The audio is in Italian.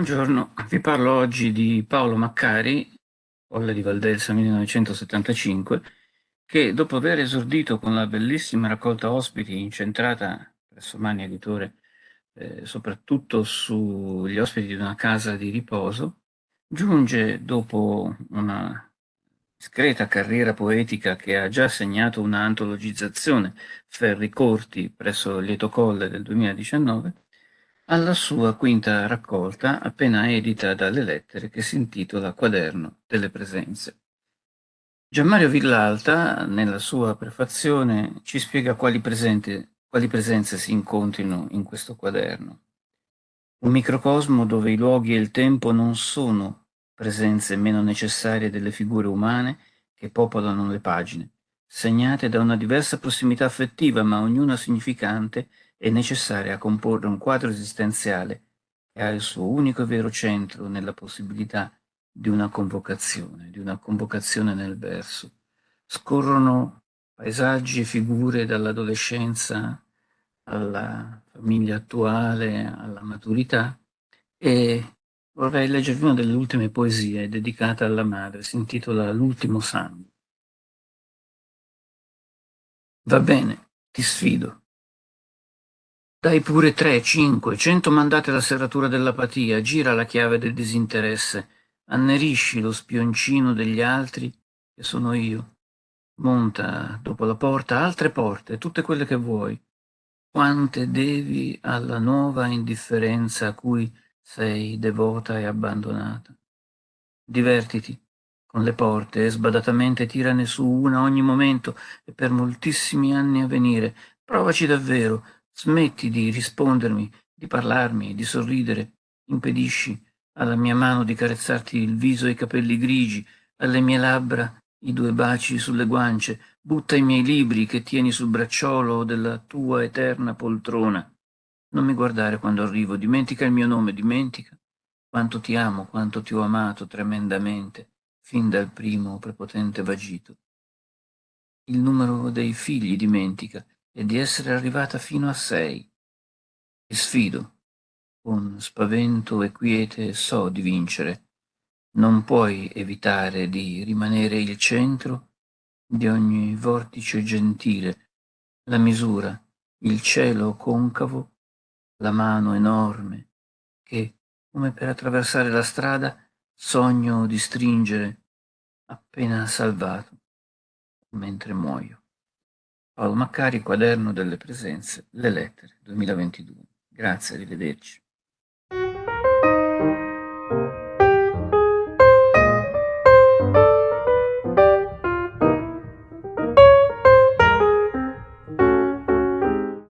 Buongiorno, vi parlo oggi di Paolo Maccari, Colle di Valdelsa 1975, che dopo aver esordito con la bellissima raccolta ospiti incentrata presso Mani Editore eh, soprattutto sugli ospiti di una casa di riposo, giunge dopo una discreta carriera poetica che ha già segnato una antologizzazione Ferri Corti presso Lieto Colle del 2019, alla sua quinta raccolta appena edita dalle lettere che si intitola Quaderno delle presenze. Gianmario Villalta, nella sua prefazione, ci spiega quali, presente, quali presenze si incontrino in questo quaderno. Un microcosmo dove i luoghi e il tempo non sono presenze meno necessarie delle figure umane che popolano le pagine, segnate da una diversa prossimità affettiva, ma ognuna significante è necessaria a comporre un quadro esistenziale che ha il suo unico e vero centro nella possibilità di una convocazione, di una convocazione nel verso. Scorrono paesaggi e figure dall'adolescenza alla famiglia attuale, alla maturità e vorrei leggervi una delle ultime poesie dedicata alla madre, si intitola L'ultimo sangue. Va bene, ti sfido. Dai pure tre, cinque, cento mandate alla serratura dell'apatia, gira la chiave del disinteresse, annerisci lo spioncino degli altri, che sono io. Monta dopo la porta altre porte, tutte quelle che vuoi. Quante devi alla nuova indifferenza a cui sei devota e abbandonata. Divertiti con le porte e sbadatamente tirane su una ogni momento e per moltissimi anni a venire. Provaci davvero, Smetti di rispondermi, di parlarmi, di sorridere. Impedisci alla mia mano di carezzarti il viso e i capelli grigi, alle mie labbra i due baci sulle guance. Butta i miei libri che tieni sul bracciolo della tua eterna poltrona. Non mi guardare quando arrivo, dimentica il mio nome, dimentica quanto ti amo, quanto ti ho amato tremendamente, fin dal primo prepotente vagito. Il numero dei figli dimentica, e di essere arrivata fino a sei. Ti sfido, con spavento e quiete so di vincere. Non puoi evitare di rimanere il centro di ogni vortice gentile, la misura, il cielo concavo, la mano enorme, che, come per attraversare la strada, sogno di stringere appena salvato, mentre muoio. Paolo Maccari, Quaderno delle presenze, Le lettere, 2022. Grazie, arrivederci.